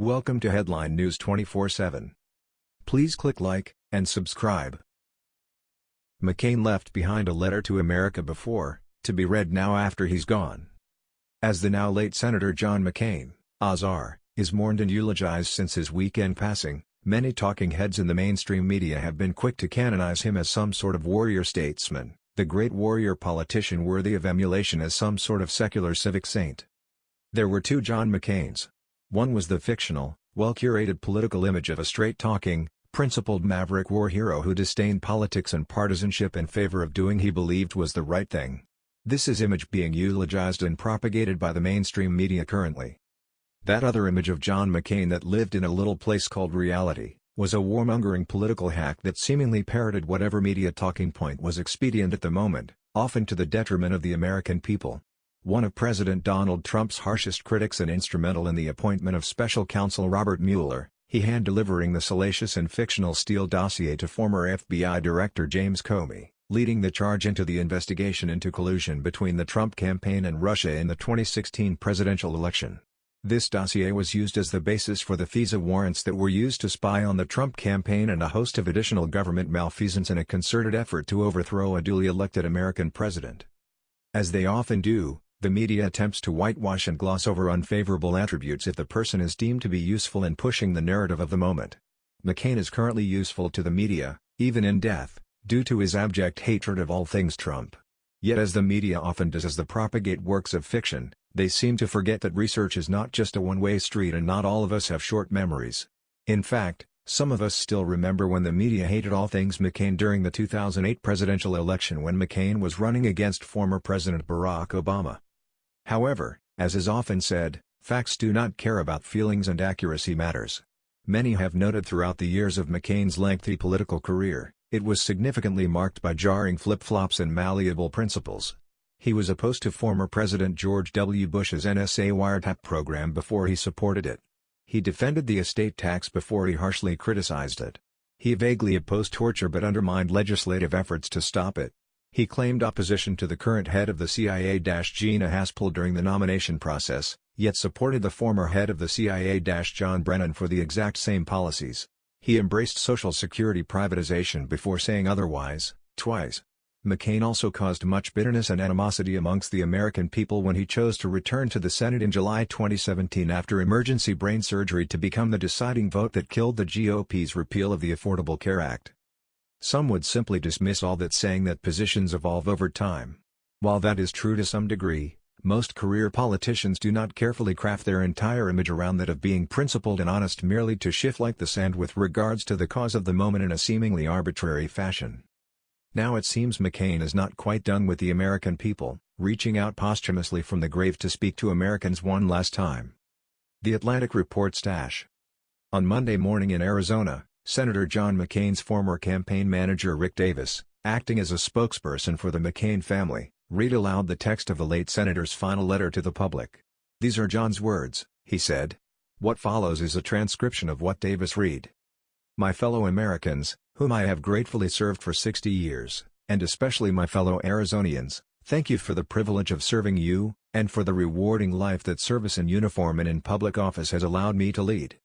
Welcome to Headline News 24/7. Please click like and subscribe. McCain left behind a letter to America before, to be read now after he's gone. As the now late Senator John McCain, Ozar, is mourned and eulogized since his weekend passing, many talking heads in the mainstream media have been quick to canonize him as some sort of warrior statesman, the great warrior politician worthy of emulation as some sort of secular civic saint. There were two John McCains. One was the fictional, well-curated political image of a straight-talking, principled maverick war hero who disdained politics and partisanship in favor of doing he believed was the right thing. This is image being eulogized and propagated by the mainstream media currently. That other image of John McCain that lived in a little place called reality, was a warmongering political hack that seemingly parroted whatever media talking point was expedient at the moment, often to the detriment of the American people. One of President Donald Trump's harshest critics and instrumental in the appointment of special counsel Robert Mueller, he hand-delivering the salacious and fictional Steele dossier to former FBI Director James Comey, leading the charge into the investigation into collusion between the Trump campaign and Russia in the 2016 presidential election. This dossier was used as the basis for the FISA warrants that were used to spy on the Trump campaign and a host of additional government malfeasance in a concerted effort to overthrow a duly elected American president. As they often do, the media attempts to whitewash and gloss over unfavorable attributes if the person is deemed to be useful in pushing the narrative of the moment. McCain is currently useful to the media, even in death, due to his abject hatred of all things Trump. Yet as the media often does as they propagate works of fiction, they seem to forget that research is not just a one-way street and not all of us have short memories. In fact, some of us still remember when the media hated all things McCain during the 2008 presidential election when McCain was running against former President Barack Obama. However, as is often said, facts do not care about feelings and accuracy matters. Many have noted throughout the years of McCain's lengthy political career, it was significantly marked by jarring flip-flops and malleable principles. He was opposed to former President George W. Bush's NSA wiretap program before he supported it. He defended the estate tax before he harshly criticized it. He vaguely opposed torture but undermined legislative efforts to stop it. He claimed opposition to the current head of the CIA-Gina Haspel during the nomination process, yet supported the former head of the CIA-John Brennan for the exact same policies. He embraced Social Security privatization before saying otherwise, twice. McCain also caused much bitterness and animosity amongst the American people when he chose to return to the Senate in July 2017 after emergency brain surgery to become the deciding vote that killed the GOP's repeal of the Affordable Care Act. Some would simply dismiss all that saying that positions evolve over time. While that is true to some degree, most career politicians do not carefully craft their entire image around that of being principled and honest merely to shift like the sand with regards to the cause of the moment in a seemingly arbitrary fashion. Now it seems McCain is not quite done with the American people, reaching out posthumously from the grave to speak to Americans one last time. The Atlantic reports Dash. On Monday morning in Arizona, Senator John McCain's former campaign manager Rick Davis, acting as a spokesperson for the McCain family, read aloud the text of the late senator's final letter to the public. These are John's words, he said. What follows is a transcription of what Davis read. My fellow Americans, whom I have gratefully served for 60 years, and especially my fellow Arizonians, thank you for the privilege of serving you, and for the rewarding life that service in uniform and in public office has allowed me to lead.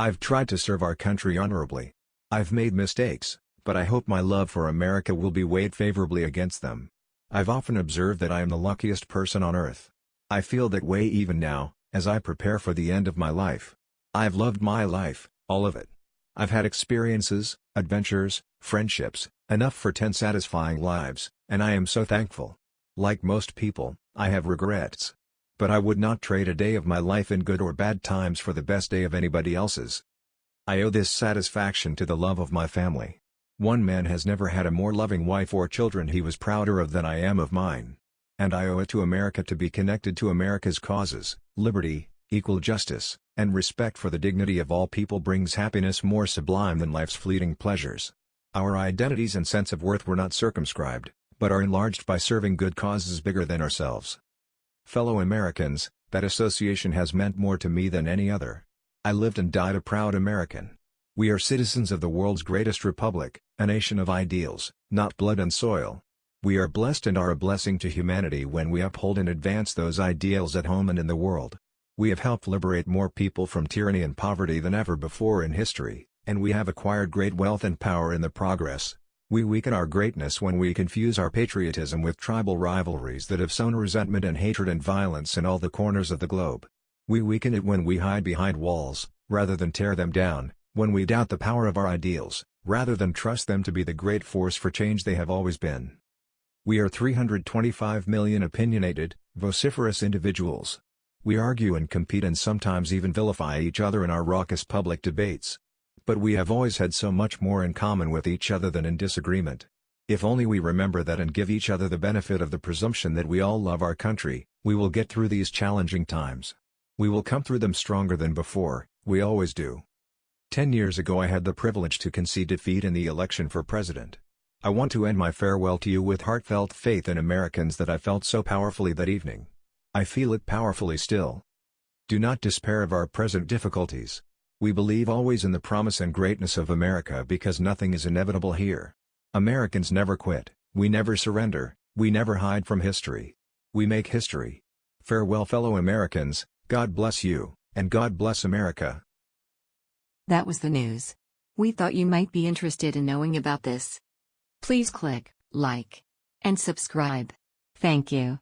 I've tried to serve our country honorably. I've made mistakes, but I hope my love for America will be weighed favorably against them. I've often observed that I am the luckiest person on earth. I feel that way even now, as I prepare for the end of my life. I've loved my life, all of it. I've had experiences, adventures, friendships, enough for ten satisfying lives, and I am so thankful. Like most people, I have regrets but I would not trade a day of my life in good or bad times for the best day of anybody else's. I owe this satisfaction to the love of my family. One man has never had a more loving wife or children he was prouder of than I am of mine. And I owe it to America to be connected to America's causes, liberty, equal justice, and respect for the dignity of all people brings happiness more sublime than life's fleeting pleasures. Our identities and sense of worth were not circumscribed, but are enlarged by serving good causes bigger than ourselves. Fellow Americans, that association has meant more to me than any other. I lived and died a proud American. We are citizens of the world's greatest republic, a nation of ideals, not blood and soil. We are blessed and are a blessing to humanity when we uphold and advance those ideals at home and in the world. We have helped liberate more people from tyranny and poverty than ever before in history, and we have acquired great wealth and power in the progress. We weaken our greatness when we confuse our patriotism with tribal rivalries that have sown resentment and hatred and violence in all the corners of the globe. We weaken it when we hide behind walls, rather than tear them down, when we doubt the power of our ideals, rather than trust them to be the great force for change they have always been. We are 325 million opinionated, vociferous individuals. We argue and compete and sometimes even vilify each other in our raucous public debates. But we have always had so much more in common with each other than in disagreement. If only we remember that and give each other the benefit of the presumption that we all love our country, we will get through these challenging times. We will come through them stronger than before, we always do. Ten years ago I had the privilege to concede defeat in the election for president. I want to end my farewell to you with heartfelt faith in Americans that I felt so powerfully that evening. I feel it powerfully still. Do not despair of our present difficulties. We believe always in the promise and greatness of America because nothing is inevitable here. Americans never quit, we never surrender, we never hide from history. We make history. Farewell fellow Americans, God bless you, and God bless America. That was the news. We thought you might be interested in knowing about this. Please click like and subscribe. Thank you.